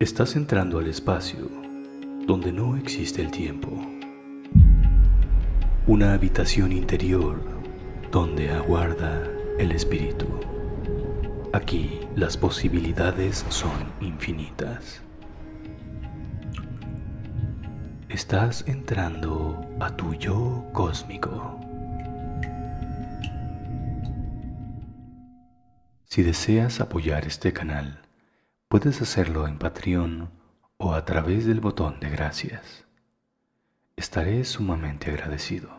Estás entrando al espacio donde no existe el tiempo. Una habitación interior donde aguarda el espíritu. Aquí las posibilidades son infinitas. Estás entrando a tu yo cósmico. Si deseas apoyar este canal, puedes hacerlo en Patreon o a través del botón de gracias. Estaré sumamente agradecido.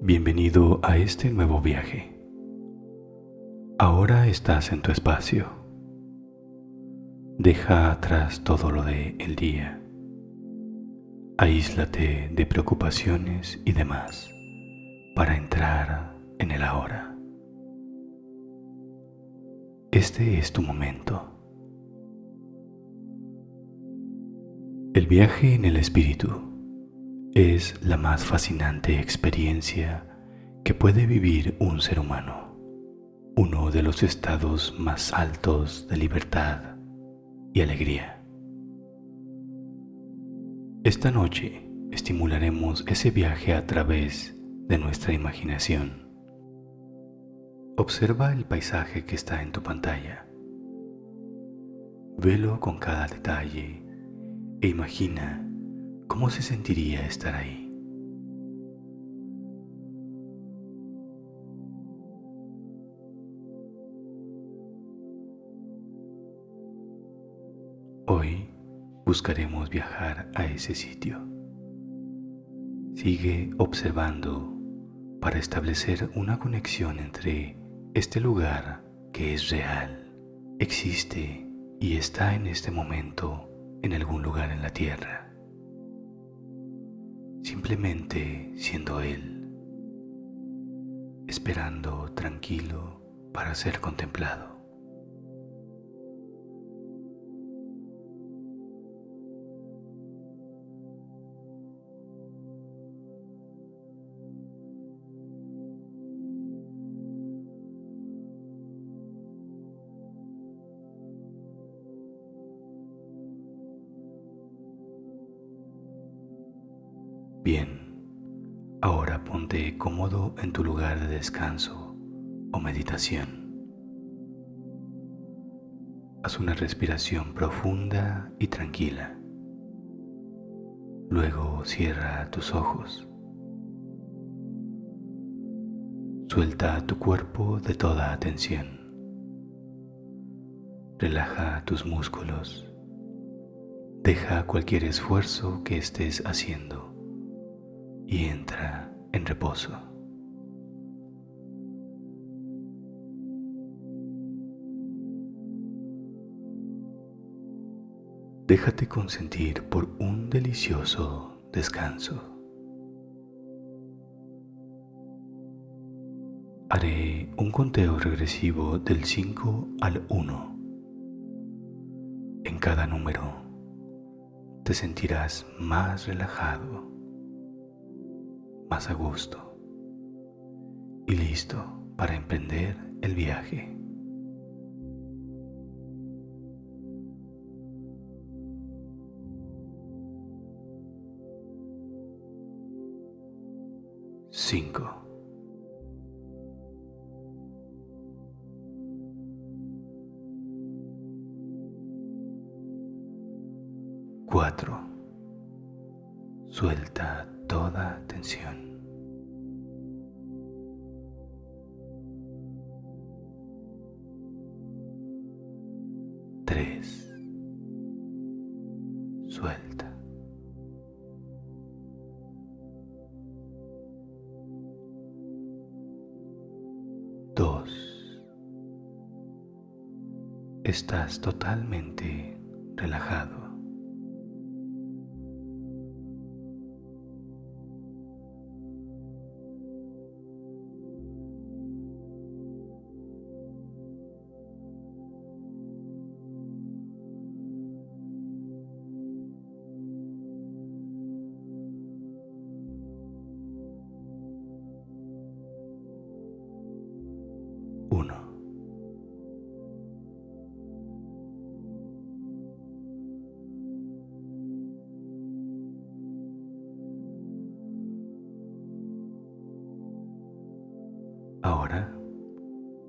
Bienvenido a este nuevo viaje. Ahora estás en tu espacio. Deja atrás todo lo de el día. Aíslate de preocupaciones y demás para entrar en el ahora. Este es tu momento. El viaje en el espíritu es la más fascinante experiencia que puede vivir un ser humano, uno de los estados más altos de libertad y alegría. Esta noche estimularemos ese viaje a través de nuestra imaginación Observa el paisaje que está en tu pantalla. Velo con cada detalle e imagina cómo se sentiría estar ahí. Hoy buscaremos viajar a ese sitio. Sigue observando para establecer una conexión entre este lugar que es real, existe y está en este momento en algún lugar en la tierra. Simplemente siendo Él, esperando tranquilo para ser contemplado. Bien, ahora ponte cómodo en tu lugar de descanso o meditación. Haz una respiración profunda y tranquila. Luego cierra tus ojos. Suelta tu cuerpo de toda atención. Relaja tus músculos. Deja cualquier esfuerzo que estés haciendo y entra en reposo. Déjate consentir por un delicioso descanso. Haré un conteo regresivo del 5 al 1. En cada número te sentirás más relajado más a gusto y listo para emprender el viaje. Cinco. Cuatro. Suelta Estás totalmente relajado.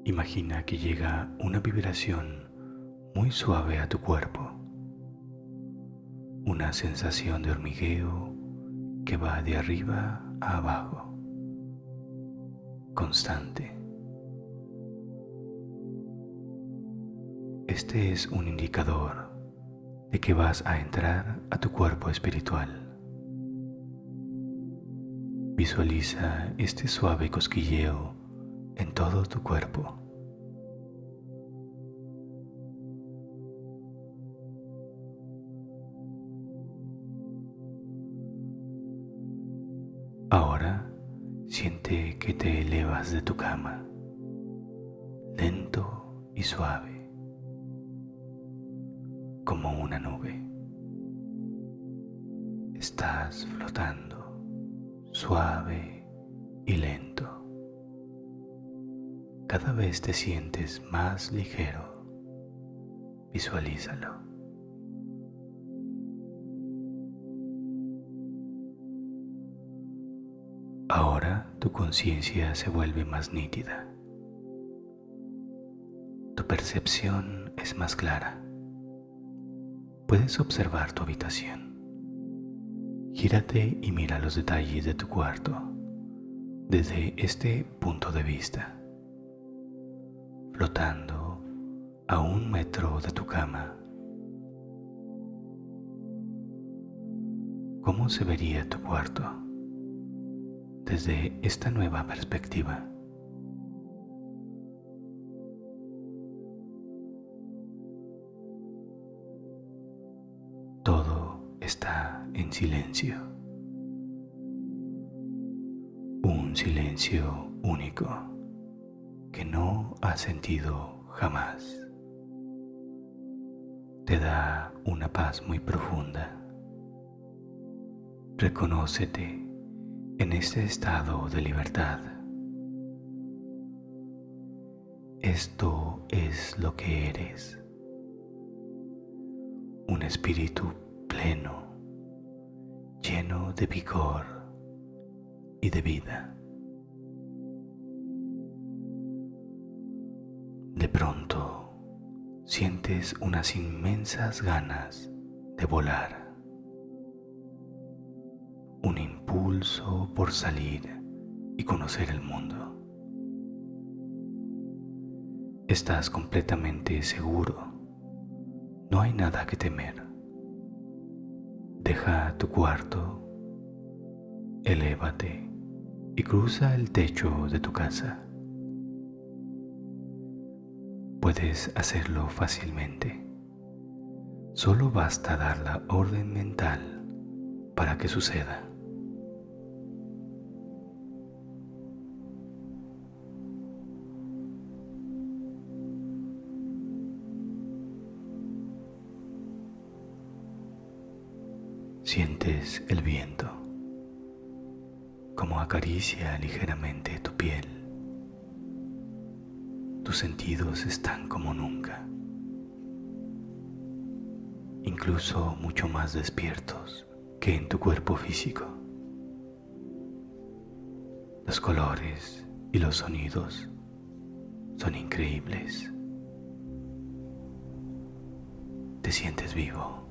Imagina que llega una vibración muy suave a tu cuerpo, una sensación de hormigueo que va de arriba a abajo, constante. Este es un indicador de que vas a entrar a tu cuerpo espiritual. Visualiza este suave cosquilleo en todo tu cuerpo. Ahora siente que te elevas de tu cama, lento y suave como una nube. Estás flotando suave y lento. Cada vez te sientes más ligero. Visualízalo. Ahora tu conciencia se vuelve más nítida. Tu percepción es más clara puedes observar tu habitación. Gírate y mira los detalles de tu cuarto desde este punto de vista, flotando a un metro de tu cama. ¿Cómo se vería tu cuarto desde esta nueva perspectiva? está en silencio. Un silencio único que no has sentido jamás. Te da una paz muy profunda. Reconócete en este estado de libertad. Esto es lo que eres. Un espíritu pleno, lleno de vigor y de vida. De pronto sientes unas inmensas ganas de volar, un impulso por salir y conocer el mundo. Estás completamente seguro, no hay nada que temer. Deja tu cuarto, elévate y cruza el techo de tu casa. Puedes hacerlo fácilmente. Solo basta dar la orden mental para que suceda. Sientes el viento, como acaricia ligeramente tu piel. Tus sentidos están como nunca, incluso mucho más despiertos que en tu cuerpo físico. Los colores y los sonidos son increíbles. Te sientes vivo.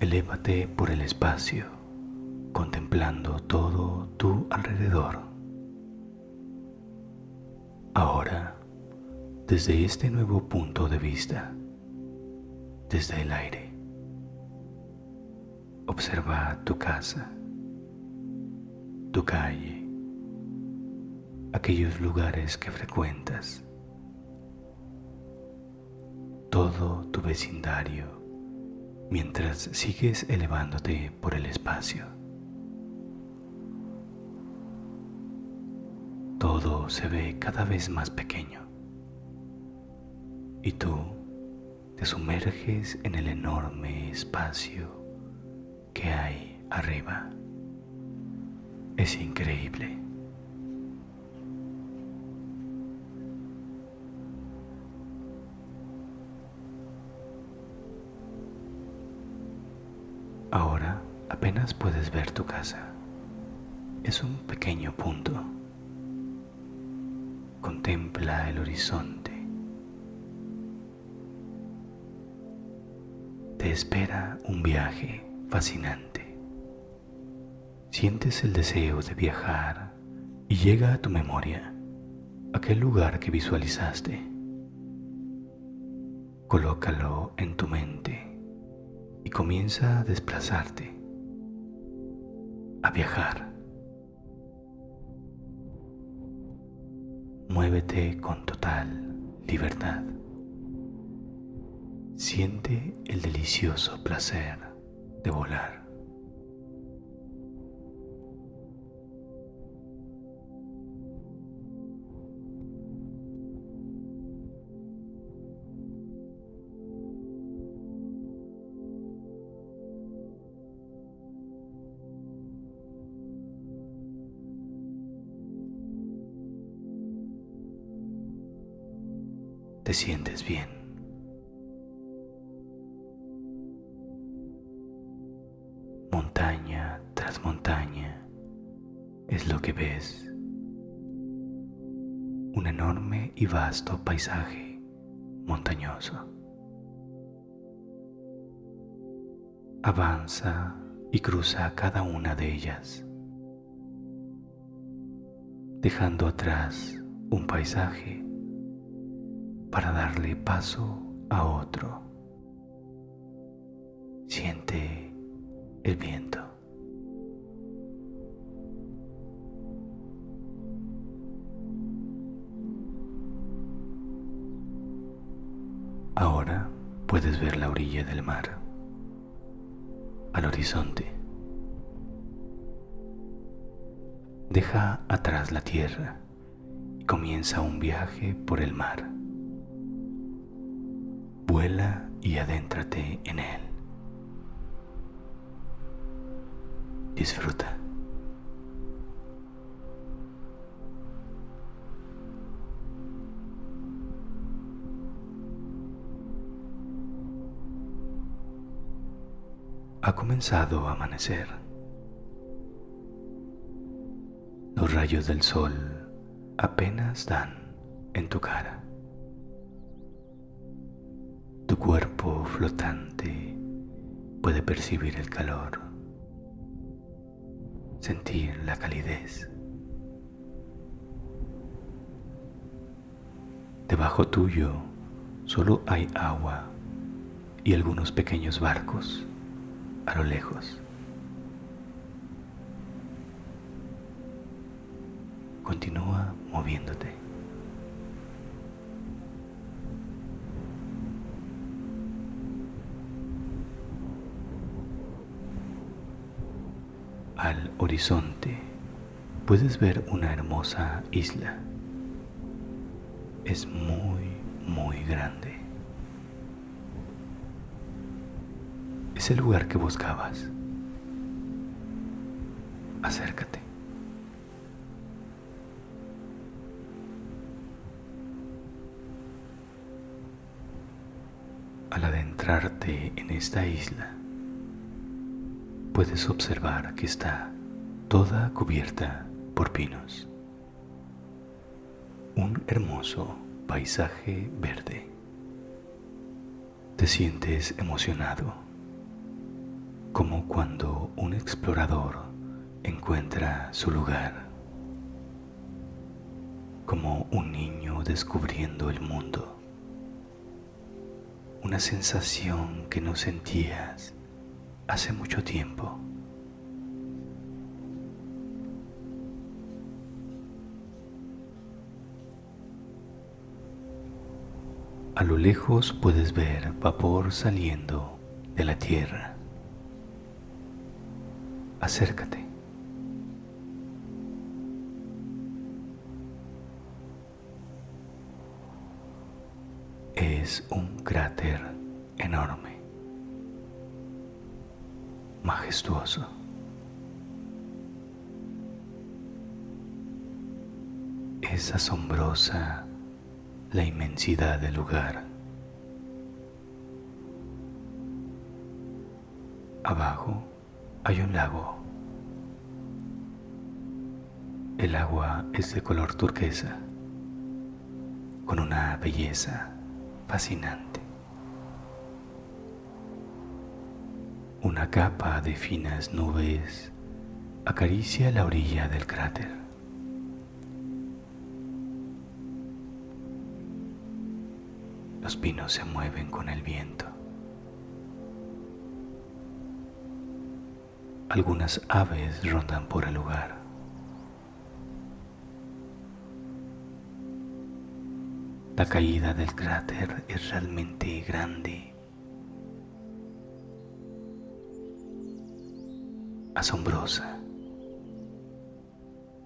Elévate por el espacio, contemplando todo tu alrededor. Ahora, desde este nuevo punto de vista, desde el aire, observa tu casa, tu calle, aquellos lugares que frecuentas, todo tu vecindario mientras sigues elevándote por el espacio. Todo se ve cada vez más pequeño y tú te sumerges en el enorme espacio que hay arriba. Es increíble. Apenas puedes ver tu casa. Es un pequeño punto. Contempla el horizonte. Te espera un viaje fascinante. Sientes el deseo de viajar y llega a tu memoria aquel lugar que visualizaste. Colócalo en tu mente y comienza a desplazarte, a viajar. Muévete con total libertad. Siente el delicioso placer de volar. Te sientes bien. Montaña tras montaña es lo que ves. Un enorme y vasto paisaje montañoso. Avanza y cruza cada una de ellas, dejando atrás un paisaje para darle paso a otro. Siente el viento. Ahora puedes ver la orilla del mar, al horizonte. Deja atrás la tierra y comienza un viaje por el mar. Vuela y adéntrate en él. Disfruta. Ha comenzado a amanecer. Los rayos del sol apenas dan en tu cara. Cuerpo flotante puede percibir el calor, sentir la calidez. Debajo tuyo solo hay agua y algunos pequeños barcos a lo lejos. Continúa moviéndote. Horizonte puedes ver una hermosa isla. Es muy, muy grande. Es el lugar que buscabas. Acércate. Al adentrarte en esta isla, puedes observar que está toda cubierta por pinos. Un hermoso paisaje verde. Te sientes emocionado, como cuando un explorador encuentra su lugar, como un niño descubriendo el mundo, una sensación que no sentías hace mucho tiempo. A lo lejos puedes ver vapor saliendo de la tierra. Acércate. Es un cráter enorme majestuoso. Es asombrosa la inmensidad del lugar. Abajo hay un lago. El agua es de color turquesa, con una belleza fascinante. Una capa de finas nubes acaricia la orilla del cráter. Los pinos se mueven con el viento. Algunas aves rondan por el lugar. La caída del cráter es realmente grande, asombrosa,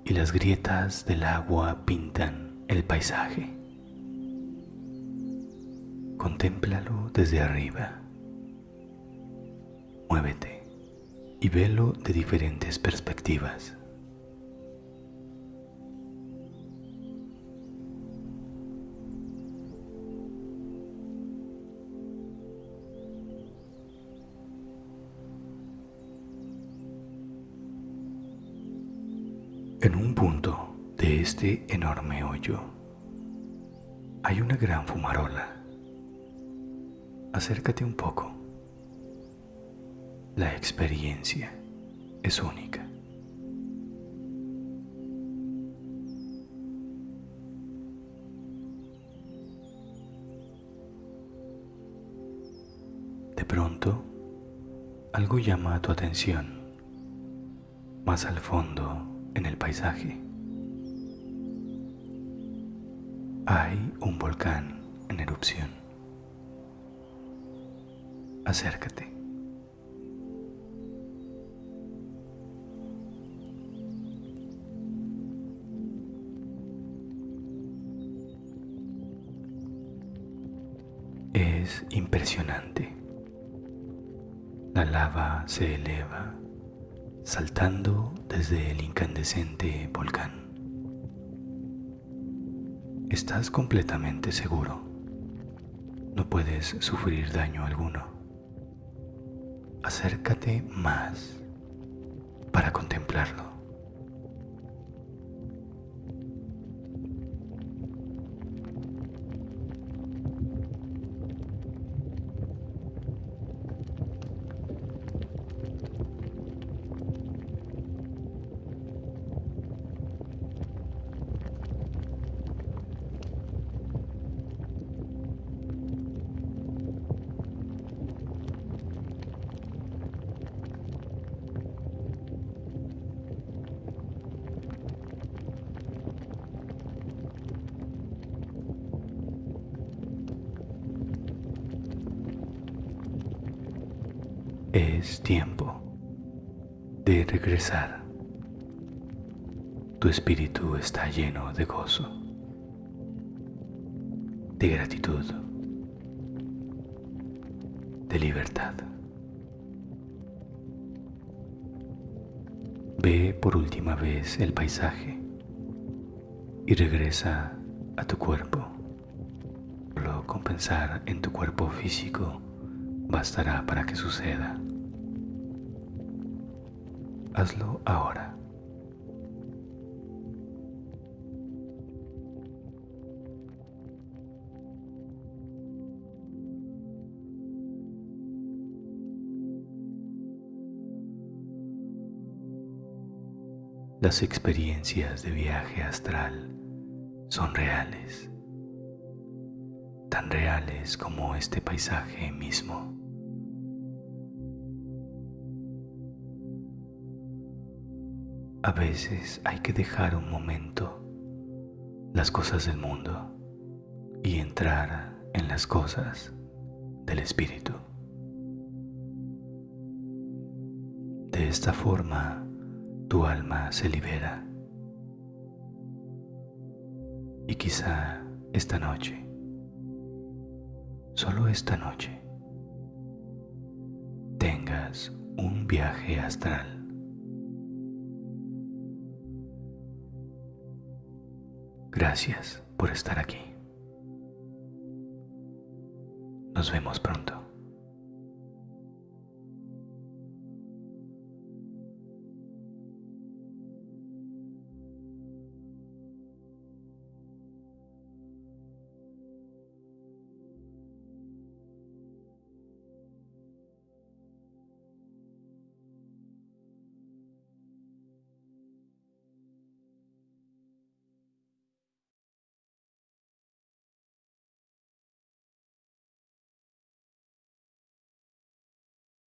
y las grietas del agua pintan el paisaje. Contémplalo desde arriba. Muévete y velo de diferentes perspectivas. En un punto de este enorme hoyo hay una gran fumarola. Acércate un poco. La experiencia es única. De pronto, algo llama tu atención. Más al fondo en el paisaje. Hay un volcán en erupción. Acércate. Es impresionante. La lava se eleva saltando desde el incandescente volcán. Estás completamente seguro. No puedes sufrir daño alguno. Acércate más para contemplarlo. Es tiempo de regresar. Tu espíritu está lleno de gozo, de gratitud, de libertad. Ve por última vez el paisaje y regresa a tu cuerpo. Solo compensar en tu cuerpo físico bastará para que suceda. Hazlo ahora. Las experiencias de viaje astral son reales, tan reales como este paisaje mismo. A veces hay que dejar un momento las cosas del mundo y entrar en las cosas del espíritu. De esta forma tu alma se libera y quizá esta noche, solo esta noche, tengas un viaje astral Gracias por estar aquí. Nos vemos pronto.